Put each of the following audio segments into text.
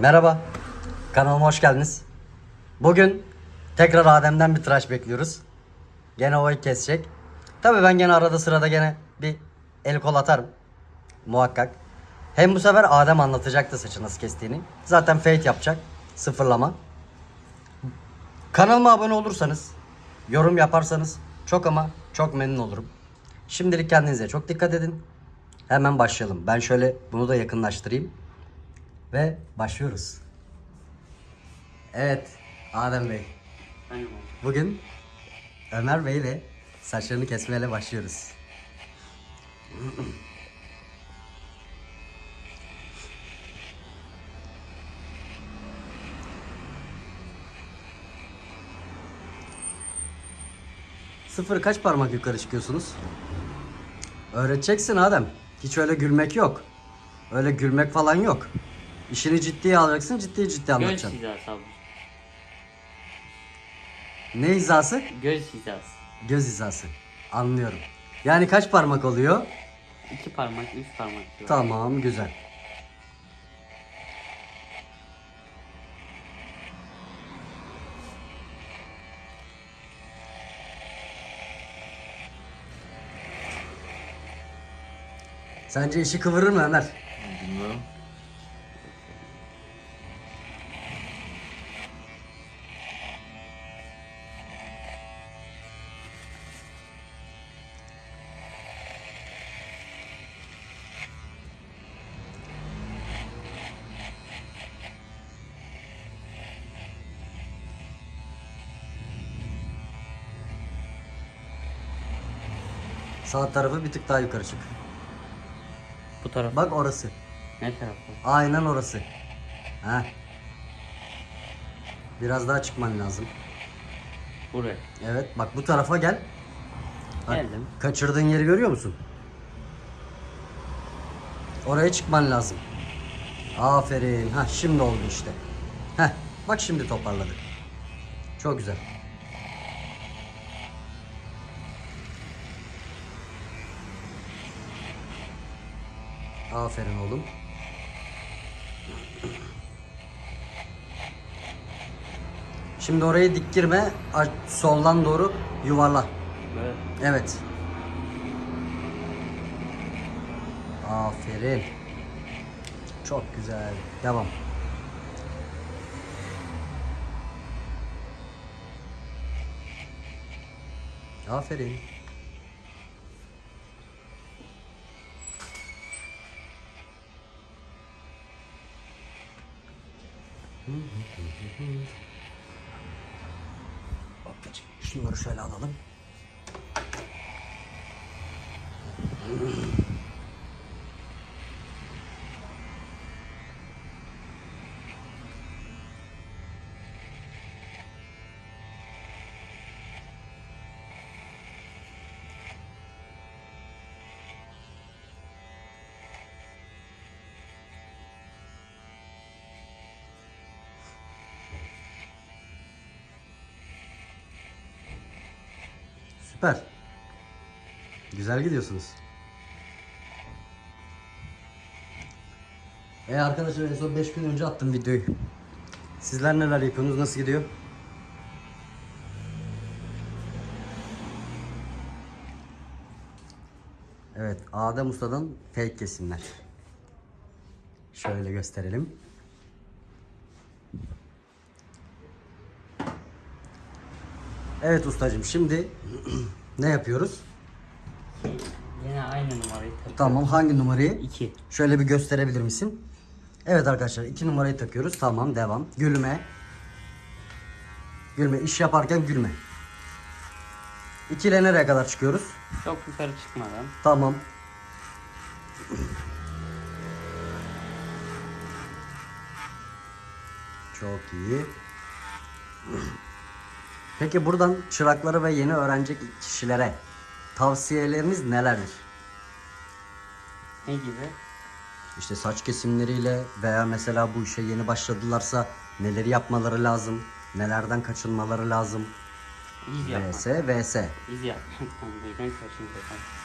Merhaba, kanalıma hoş geldiniz. Bugün tekrar Adem'den bir tıraş bekliyoruz. Gene o kesecek. Tabii ben gene arada sırada gene bir el kol atarım. Muhakkak. Hem bu sefer Adem anlatacaktı saçı nasıl kestiğini. Zaten fade yapacak. Sıfırlama. Kanalıma abone olursanız, yorum yaparsanız çok ama çok memnun olurum. Şimdilik kendinize çok dikkat edin. Hemen başlayalım. Ben şöyle bunu da yakınlaştırayım. Ve başlıyoruz. Evet, Adem Bey. Bugün Ömer Bey ile saçlarını kesmeyle başlıyoruz. Sıfır kaç parmak yukarı çıkıyorsunuz? Öğreteceksin Adem. Hiç öyle gülmek yok. Öyle gülmek falan yok. İşini ciddiye alacaksın, ciddi ciddi Göz anlatacaksın. hizası abi. Ne hizası? Göz hizası. Göz hizası. Anlıyorum. Yani kaç parmak oluyor? İki parmak, üç parmak diyor. Tamam, güzel. Sence işi kıvırır mı Ömer? Sağ tarafı bir tık daha yukarı çık. Bu taraf. Bak orası. Ne tarafı? Aynen orası. Ha. Biraz daha çıkman lazım. Buraya. Evet, bak bu tarafa gel. Bak, Geldim. Kaçırdığın yeri görüyor musun? Oraya çıkman lazım. Aferin. Ha şimdi oldu işte. Heh, bak şimdi toparladık. Çok güzel. Aferin oğlum. Şimdi orayı dik girme. Soldan doğru yuvarla. Böyle. Evet. Aferin. Çok güzel. Devam. Aferin. Şunları şöyle alalım. Süper. Güzel gidiyorsunuz. E arkadaşlar en son 5 gün önce attım videoyu. Sizler neler yapıyorsunuz? Nasıl gidiyor? Evet, Adem Usta'dan fake kesimler. Şöyle gösterelim. Evet ustacığım şimdi ne yapıyoruz? Yine aynı numarayı tak. Tamam hangi numarayı? İki. Şöyle bir gösterebilir misin? Evet arkadaşlar iki numarayı takıyoruz. Tamam devam. Gülme. Gülme. İş yaparken gülme. İki ile nereye kadar çıkıyoruz? Çok yukarı çıkmadan. Tamam. Çok iyi. Peki buradan çırakları ve yeni öğrenecek kişilere tavsiyeleriniz nelerdir? Ne gibi? İşte saç kesimleriyle veya mesela bu işe yeni başladılarsa neleri yapmaları lazım, nelerden kaçınmaları lazım. İz yapmak. VS, VS. İz yapmak.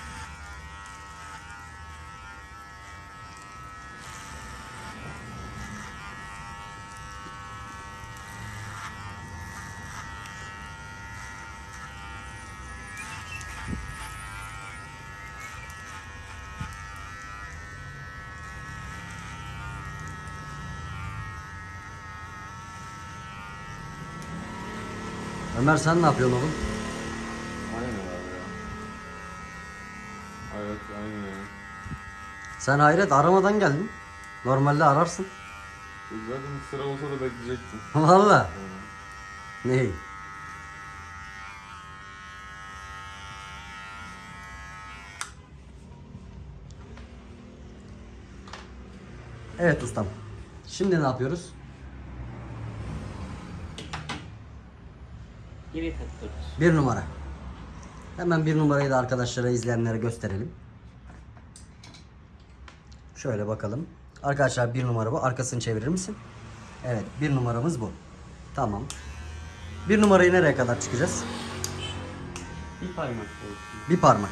Ömer sen ne yapıyorsun oğlum? Aynen abi ya. Evet aynen ya. Sen hayret aramadan geldin. Normalde ararsın. Zaten sıra olsa da bekleyecektim. Valla. Ne? Evet ustam. Şimdi ne yapıyoruz? Takıyoruz. Bir numara. Hemen bir numarayı da arkadaşlara izleyenlere gösterelim. Şöyle bakalım. Arkadaşlar bir numara bu. Arkasını çevirir misin? Evet bir numaramız bu. Tamam. Bir numarayı nereye kadar çıkacağız? Bir parmak. Bir parmak.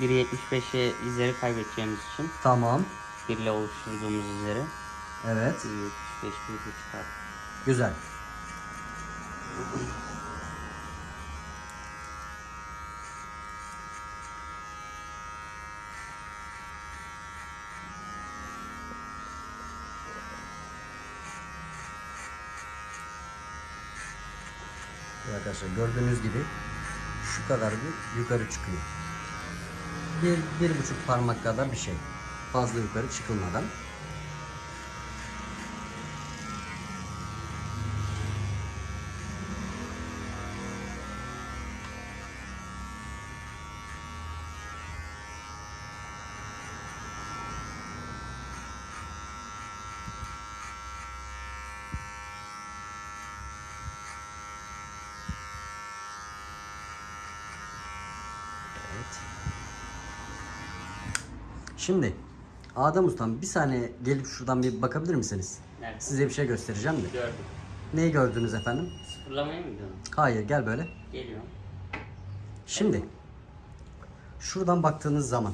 1.75'e izleri kaybedeceğimiz için Tamam. 1 ile oluşturduğumuz izleri Evet. 1.75 bir çıkar. Güzel. Arkadaşlar gördüğünüz gibi şu kadar bir yukarı çıkıyor. Bir, bir buçuk parmak kadar bir şey. Fazla yukarı çıkılmadan. Şimdi Adem Ustam bir saniye gelip şuradan bir bakabilir misiniz? Nerede? Size bir şey göstereceğim de. Gördüm. Neyi gördünüz efendim? Sıfırlamaya mı gidiyorsun? Hayır gel böyle. Geliyor. Şimdi şuradan baktığınız zaman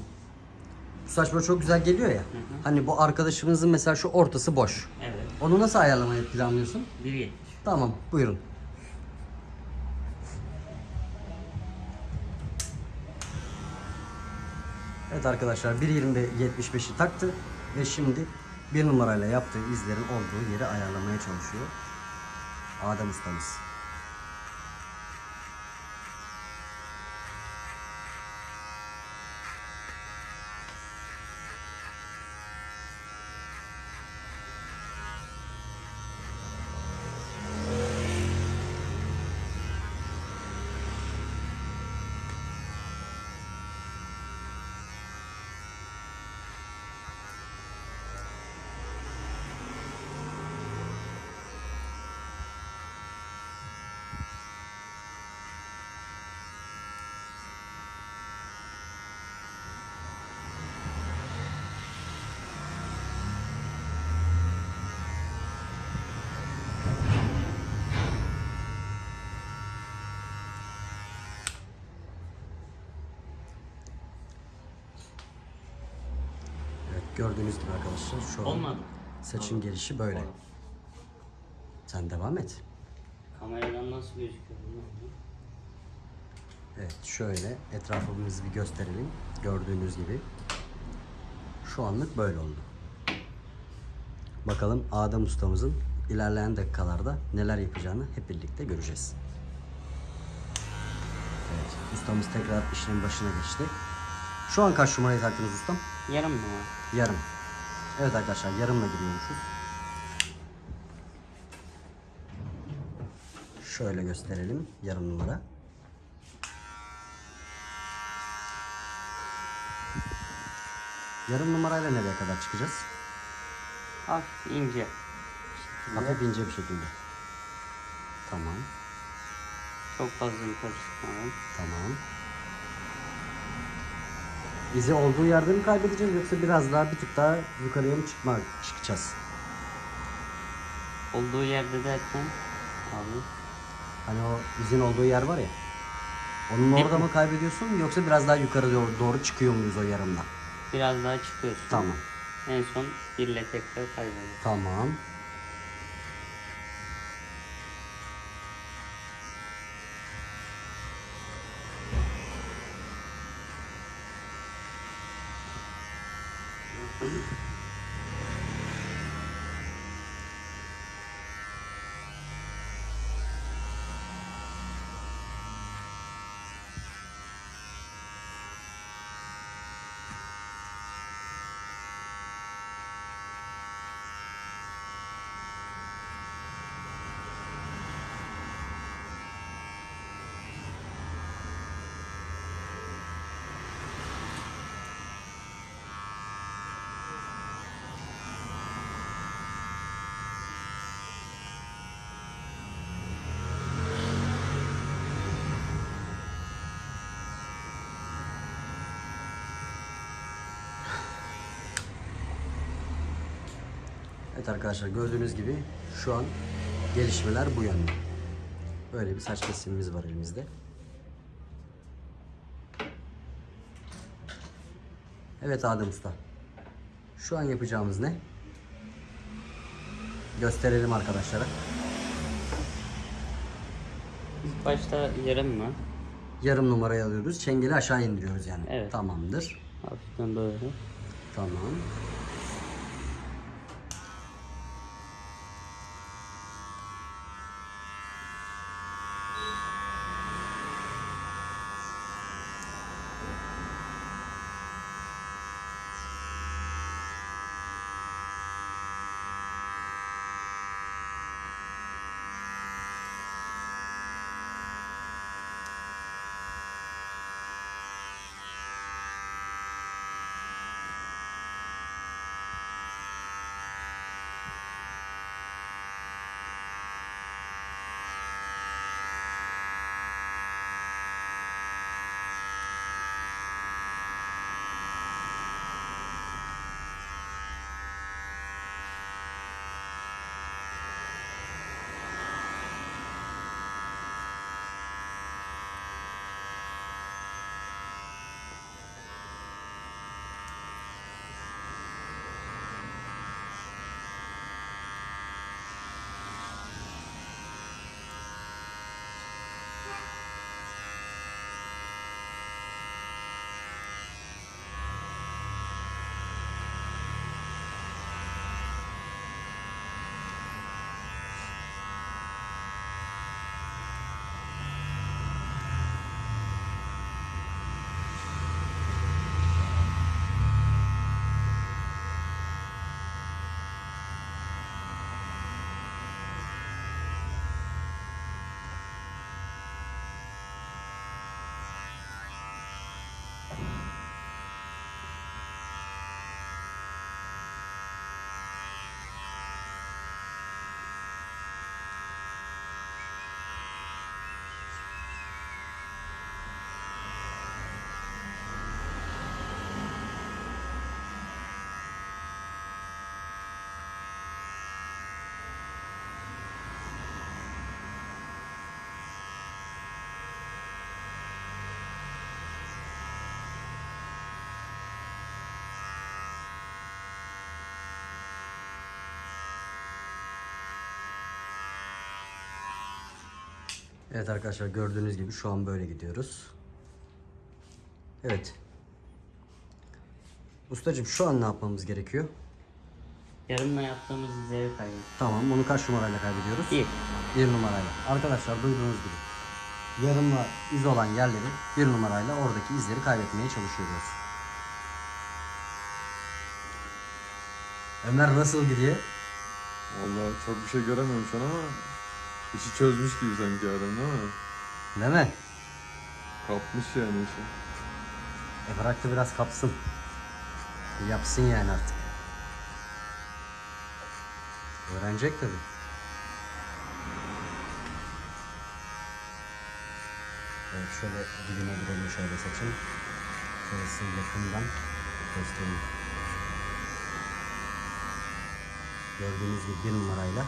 bu saç böyle çok güzel geliyor ya. Hani bu arkadaşımızın mesela şu ortası boş. Evet. Onu nasıl ayarlamayı planlıyorsun? 1.70. Tamam buyurun. Evet arkadaşlar 1.20'de 75'i taktı ve şimdi bir numarayla yaptığı izlerin olduğu yeri ayarlamaya çalışıyor. Adem ustamız. Evet gördüğünüz gibi arkadaşlar şu an Olmadı. saçın gelişi böyle. Olmadı. Sen devam et. Kameradan nasıl gözüküyor? Evet şöyle etrafımızı bir gösterelim. Gördüğünüz gibi. Şu anlık böyle oldu. Bakalım Adem ustamızın ilerleyen dakikalarda neler yapacağını hep birlikte göreceğiz. Evet ustamız tekrar işlemin başına geçti. Şu an kaç numarayı taktınız ustam? Yarım numara. Yarım. Evet arkadaşlar yarımla giriyormuşuz. Şöyle gösterelim yarım numara. Yarım numarayla nereye kadar çıkacağız? Hafif ince. Hafif ince bir şekilde. Tamam, Çok fazla yukarı çıkmadan. tamam. İzi olduğu yerde mi kaybedeceğiz yoksa biraz daha bir tık daha yukarıya mı çıkma, çıkacağız? Olduğu yerde derken abi Hani o izin olduğu yer var ya. Onun orada mı kaybediyorsun yoksa biraz daha yukarı doğru, doğru çıkıyor muyuz o yarımda? biraz daha çıkıyorsun. Tamam. En son bir ile tekrar kaybediyorsun. Tamam. Evet arkadaşlar gördüğünüz gibi şu an gelişmeler bu yönde. Böyle bir saç kesimimiz var elimizde. Evet Adem Usta. Şu an yapacağımız ne? Gösterelim arkadaşlara. Başta yarım mı? Yarım numarayı alıyoruz. Çengeli aşağı indiriyoruz yani. Evet. Tamamdır. Hafiften böyle. Tamam. Evet arkadaşlar gördüğünüz gibi şu an böyle gidiyoruz. Evet. Ustacığım şu an ne yapmamız gerekiyor? Yarımla yaptığımız izleri kaybettik. Tamam bunu kaç numarayla kaybediyoruz? Bir. Bir numarayla. Arkadaşlar duyduğunuz gibi yarımla iz olan yerleri bir numarayla oradaki izleri kaybetmeye çalışıyoruz. Ömer nasıl gidiyor? Vallahi çok bir şey göremiyorum şu an ama işi çözmüş gibi sanki adam değil mi? Değil mi? Kapmış yani işi. E bırak da biraz kapsın. Yapsın yani artık. Öğrenecek tabii. Evet şöyle dibine girelim şöyle saçın. Şöyle size yakından göstereyim. Gördüğünüz gibi bir numarayla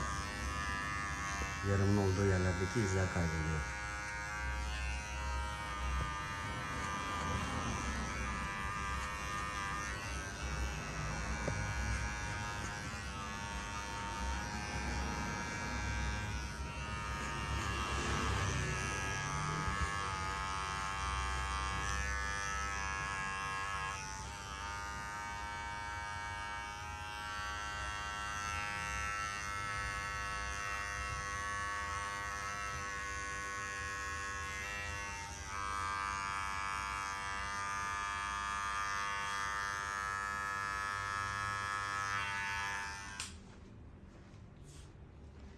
yarımın olduğu yerlerdeki izler kayboluyor.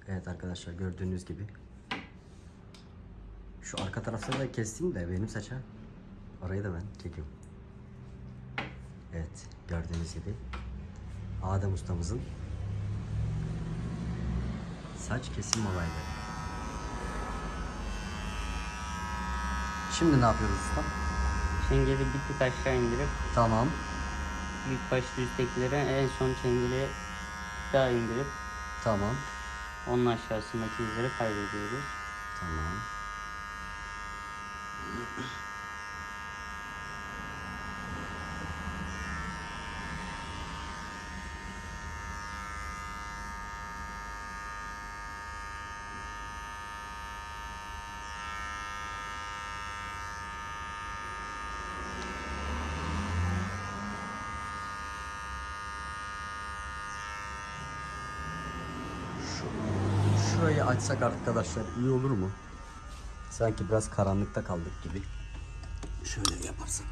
Evet arkadaşlar gördüğünüz gibi şu arka tarafları da kestim de benim saça orayı da ben çekiyorum. Evet gördüğünüz gibi Adem ustamızın saç kesim olayları. Şimdi ne yapıyoruz ustam? Çengeli bir tık aşağı indirip Tamam. ilk başta üsttekilere en son çengeli daha indirip Tamam. Onun aşağısındaki izleri kaydediyoruz. Tamam. Şu- Şurayı açsak arkadaşlar iyi olur mu? Sanki biraz karanlıkta kaldık gibi. Şöyle yaparsak.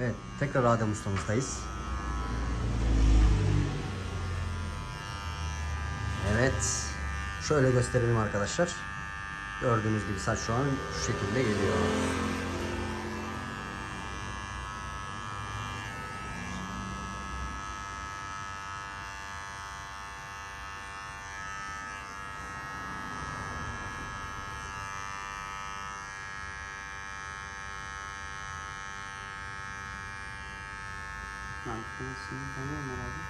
Evet, tekrar Adem ustamızdayız. Evet. Şöyle gösterelim arkadaşlar. Gördüğünüz gibi saç şu an şu şekilde geliyor. Makinesini tanıyor musun abi?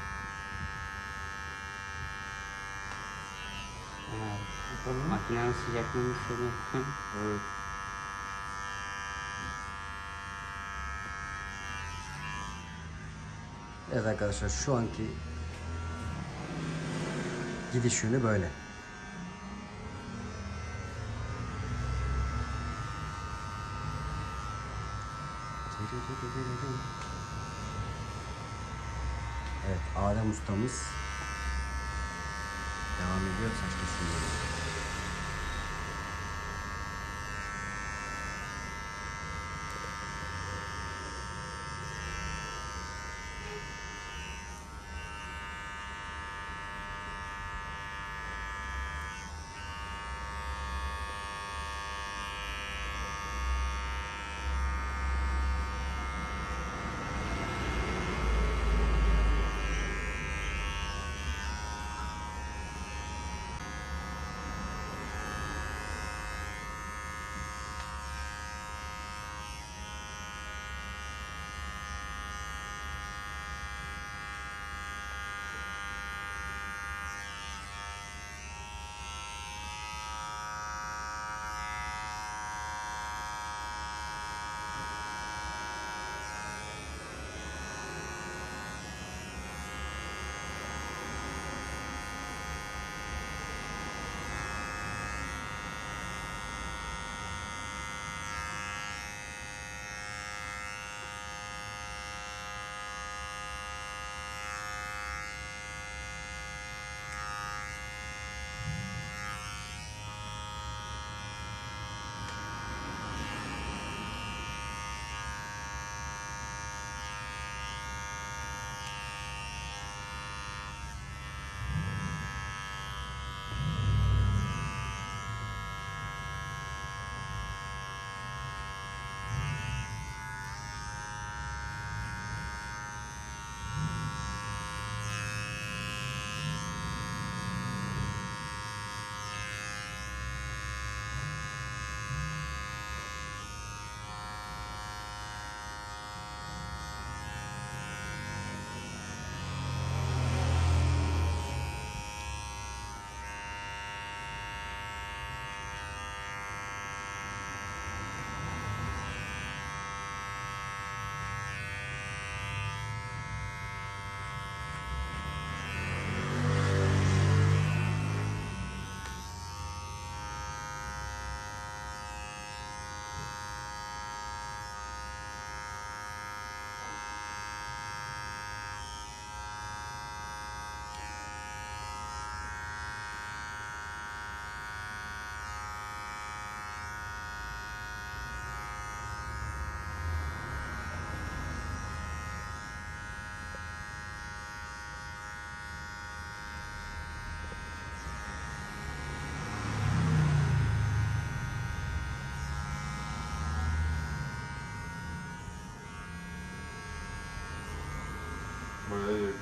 Makinenin sıcaklığını hissediyor. Evet. Evet arkadaşlar şu anki gidiş yönü böyle. Evet Adem ustamız devam ediyor saç kesimleri.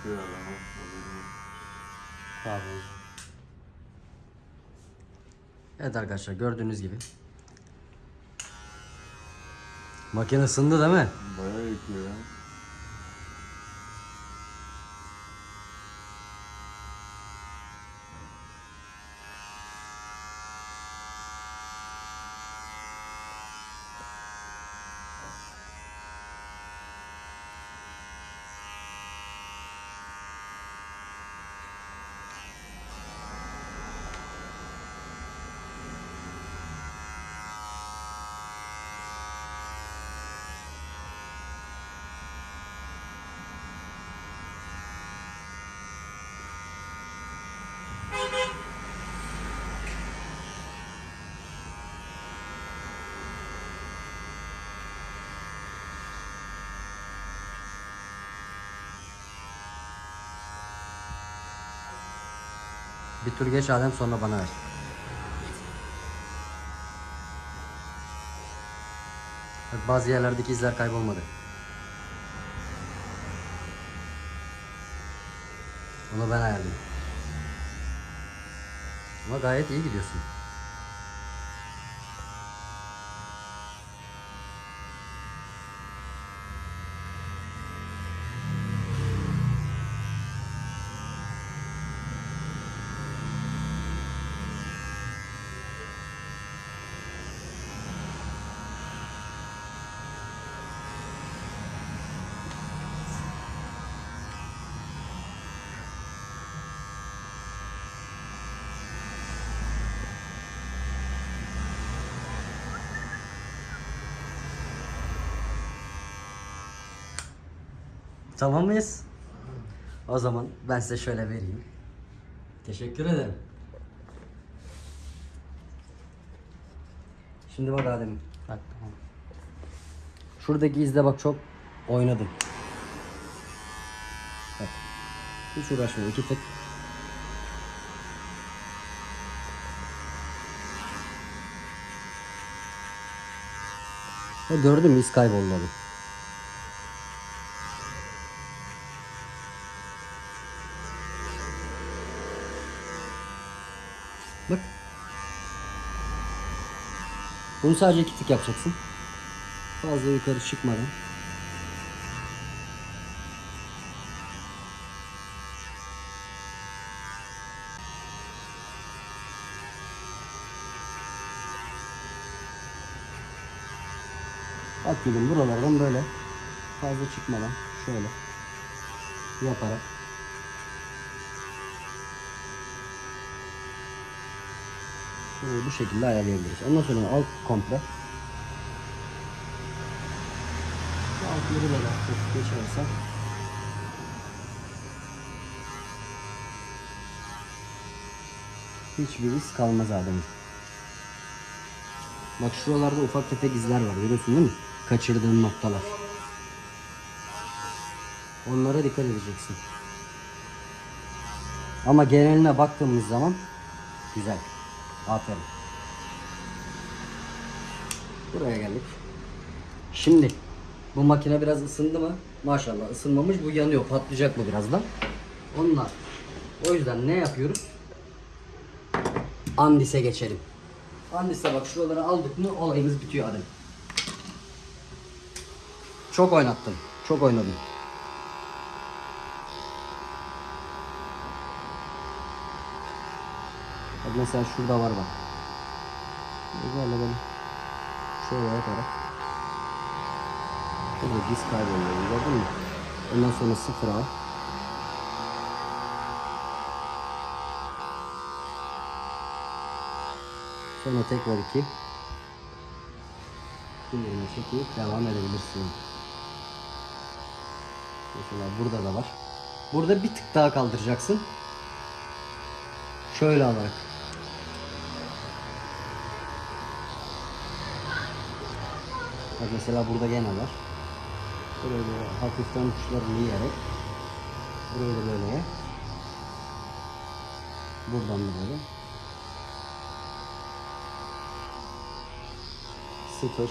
Yakıyor adamı. Pardon. Evet arkadaşlar gördüğünüz gibi Makine ısındı değil mi? Bayağı yakıyor ya. Bir tur geç Adem sonra bana ver. Bak bazı yerlerdeki izler kaybolmadı. Onu ben ayarlayayım. Ama gayet iyi gidiyorsun. Tamam mıyız? O zaman ben size şöyle vereyim. Teşekkür ederim. Şimdi bak Adem. Bak tamam. Şuradaki izle bak çok oynadım. Bak. Hiç uğraşma iki. Ha, gördün mü iz kayboldu Bunu sadece iki tık yapacaksın. Fazla yukarı çıkmadan. Bak gülüm buralardan böyle fazla çıkmadan şöyle yaparak bu şekilde ayarlayabiliriz. Ondan sonra alt komple altları böyle hafif geçersem hiçbir iz kalmaz Adem'in. Bak şuralarda ufak tefek izler var görüyorsun değil mi? Kaçırdığın noktalar. Onlara dikkat edeceksin. Ama geneline baktığımız zaman güzel. Aferin. Buraya geldik. Şimdi bu makine biraz ısındı mı? Maşallah ısınmamış. Bu yanıyor. Patlayacak mı birazdan? Onunla. O yüzden ne yapıyoruz? Andis'e geçelim. Andis'e bak şuraları aldık mı olayımız bitiyor Adem. Çok oynattım. Çok oynadım. Mesela şurada var bak. Böyle böyle. Şöyle yaparak. Şurada disk kayboluyor. Gördün mü? Ondan sonra sıfır al. Sonra tekrar iki. Sinirine çekip devam edebilirsin. Mesela burada da var. Burada bir tık daha kaldıracaksın. Şöyle alarak. Bak mesela burada gene var. Burayı böyle hafiften tuşlarını yiyerek burayı da böyle buradan da böyle sıfır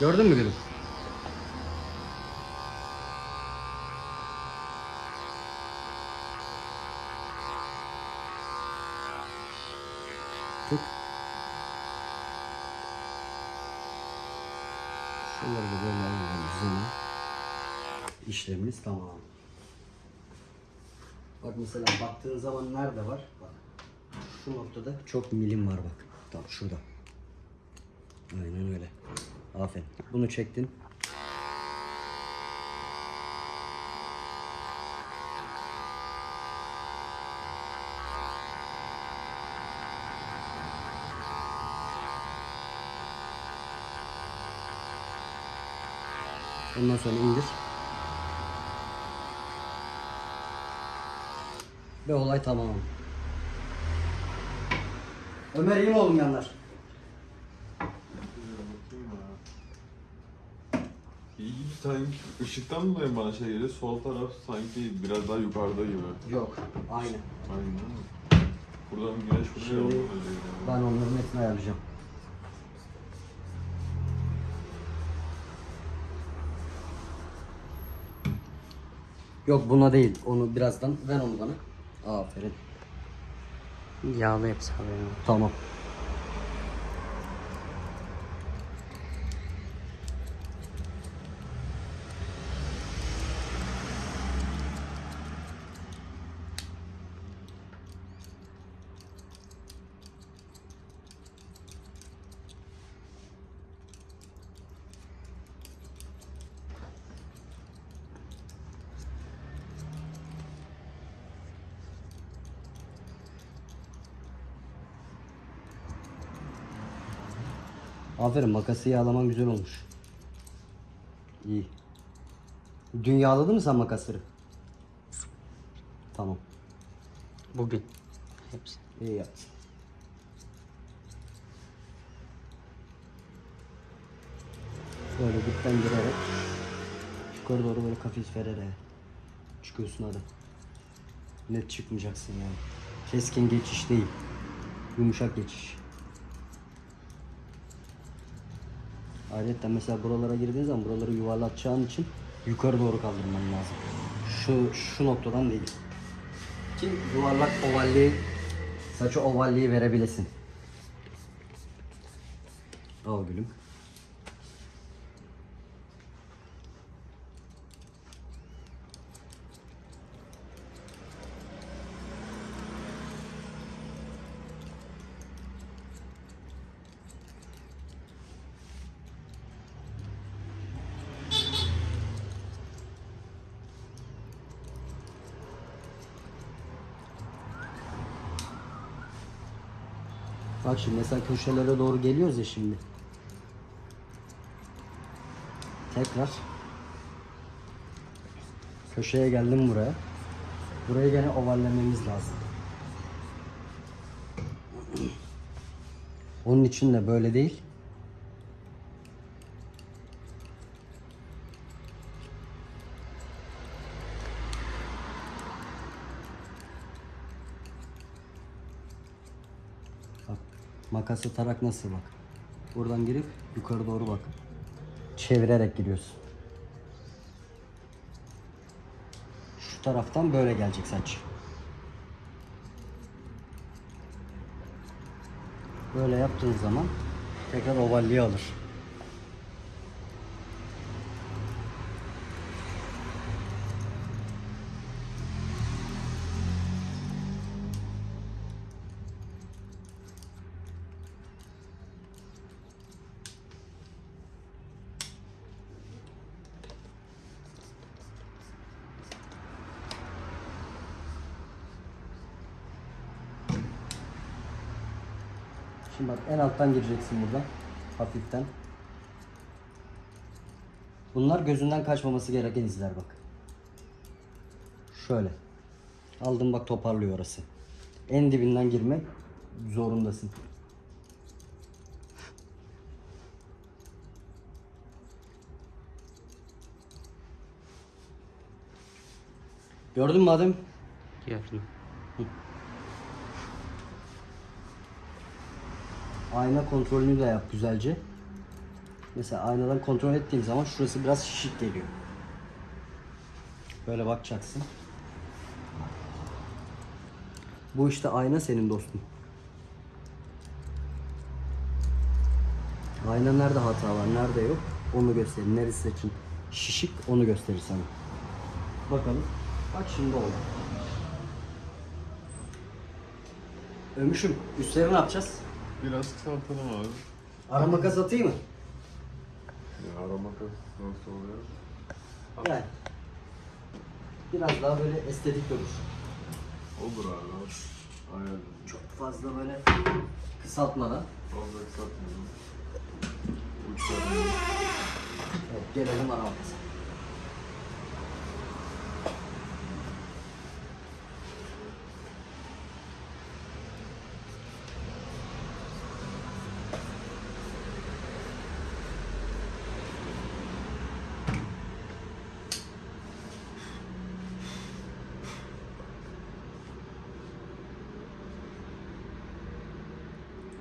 Gördün mü gülüm? Tık. Bunları da böyle alalım düzene. İşlemimiz tamam. Bak mesela baktığın zaman nerede var? Bak. Şu noktada çok milim var bak. Tam şurada. Aynen öyle. Aferin. Bunu çektin. Ondan sonra indir. Ve olay tamam. Ömer iyi mi oğlum yanlar? İyi sanki ışıktan dolayı bana şey geliyor. Sol taraf sanki biraz daha yukarıda gibi. Yok. Aynı. Aynen. Buradan güneş vuruyor. Şimdi ben onların hepsini ayarlayacağım. Yok buna değil. Onu birazdan ver onu bana. Aferin. Yağlı hepsi haberin. Tamam. Aferin makası yağlaman güzel olmuş. İyi. Dün yağladın mı sen makasları? Tamam. Bugün. Hepsi. İyi yaptın. Böyle dipten girerek yukarı doğru böyle hafif vererek çıkıyorsun hadi. Net çıkmayacaksın yani. Keskin geçiş değil. Yumuşak geçiş. Ayrıca mesela buralara girdiğin zaman buraları yuvarlatacağın için yukarı doğru kaldırman lazım. Şu şu noktadan değil. Ki yuvarlak ovalliği saçı ovalliği verebilesin. Al gülüm. Bak şimdi mesela köşelere doğru geliyoruz ya şimdi. Tekrar köşeye geldim buraya. Burayı gene ovallememiz lazım. Onun için de böyle değil. Bak makası tarak nasıl bak. Buradan girip yukarı doğru bak. Çevirerek giriyorsun. Şu taraftan böyle gelecek saç. Böyle yaptığın zaman tekrar ovalliği alır. En alttan gireceksin buradan. Hafiften. Bunlar gözünden kaçmaması gereken izler bak. Şöyle. Aldım bak toparlıyor orası. En dibinden girmek zorundasın. Gördün mü Adem? Gördüm. Ayna kontrolünü de yap güzelce. Mesela aynadan kontrol ettiğim zaman şurası biraz şişik geliyor. Böyle bakacaksın. Bu işte ayna senin dostum. Ayna nerede hata var, nerede yok onu gösterir. Neresi saçın şişik onu gösterir sana. Bakalım. Bak şimdi oldu. Ömüşüm üstleri ne yapacağız? Biraz kısaltalım abi. Ara makas atayım mı? Ya arama nasıl oluyor? Yani. Biraz daha böyle estetik durur. Olur abi. Aynen. Çok fazla böyle kısaltmadan. Fazla kısaltmayalım. Uçlarını. Evet, gelelim ara makasa.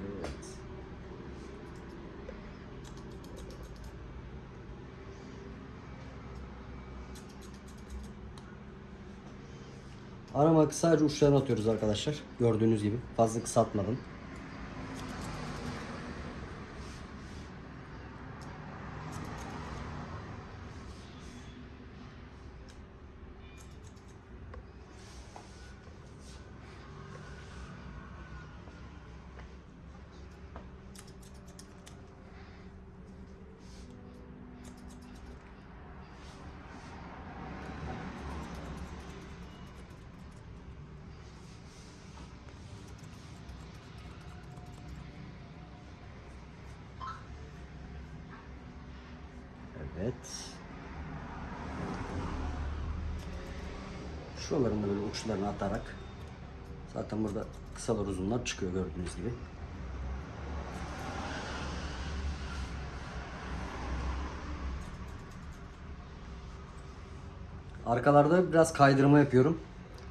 Evet. Aramak sadece uçlarını atıyoruz arkadaşlar. Gördüğünüz gibi. Fazla kısaltmadan. Evet. Şuralarını da böyle uçlarını atarak zaten burada kısalar uzunlar çıkıyor gördüğünüz gibi. Arkalarda biraz kaydırma yapıyorum.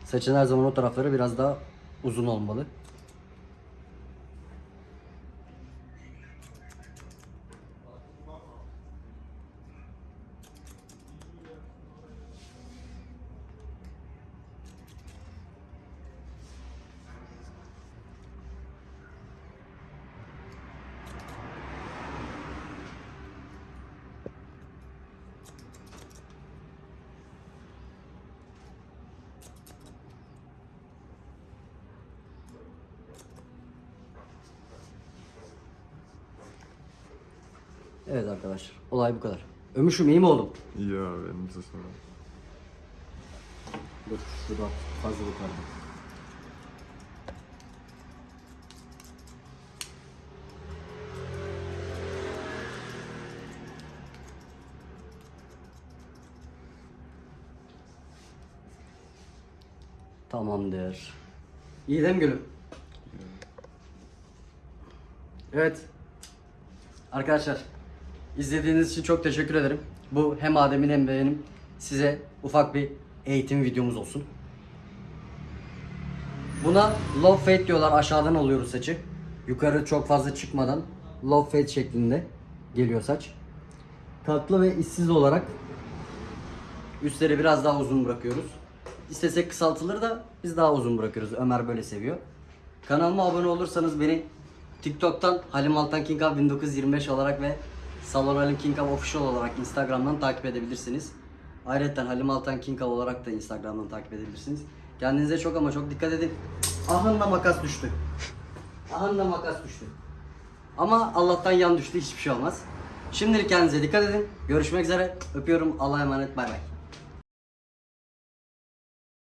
Saçın her zaman o tarafları biraz daha uzun olmalı. Evet arkadaşlar olay bu kadar. Ömüşüm iyi mi oğlum? İyi abi elinize sağlık. Dur şurada fazla yukarıda. Tamamdır. İyi değil mi gülüm? Evet. Arkadaşlar izlediğiniz için çok teşekkür ederim. Bu hem Adem'in hem benim size ufak bir eğitim videomuz olsun. Buna low fade diyorlar. Aşağıdan alıyoruz saçı. Yukarı çok fazla çıkmadan low fade şeklinde geliyor saç. Katlı ve işsiz olarak üstleri biraz daha uzun bırakıyoruz. İstesek kısaltılır da biz daha uzun bırakıyoruz. Ömer böyle seviyor. Kanalıma abone olursanız beni TikTok'tan Halim Altan King Up 1925 olarak ve Salon Halim King Up Official olarak Instagram'dan takip edebilirsiniz. Ayrıca Halim Altan King Up olarak da Instagram'dan takip edebilirsiniz. Kendinize çok ama çok dikkat edin. Ahınla makas düştü. Ahınla makas düştü. Ama Allah'tan yan düştü hiçbir şey olmaz. Şimdilik kendinize dikkat edin. Görüşmek üzere. Öpüyorum. Allah'a emanet. Bay bay.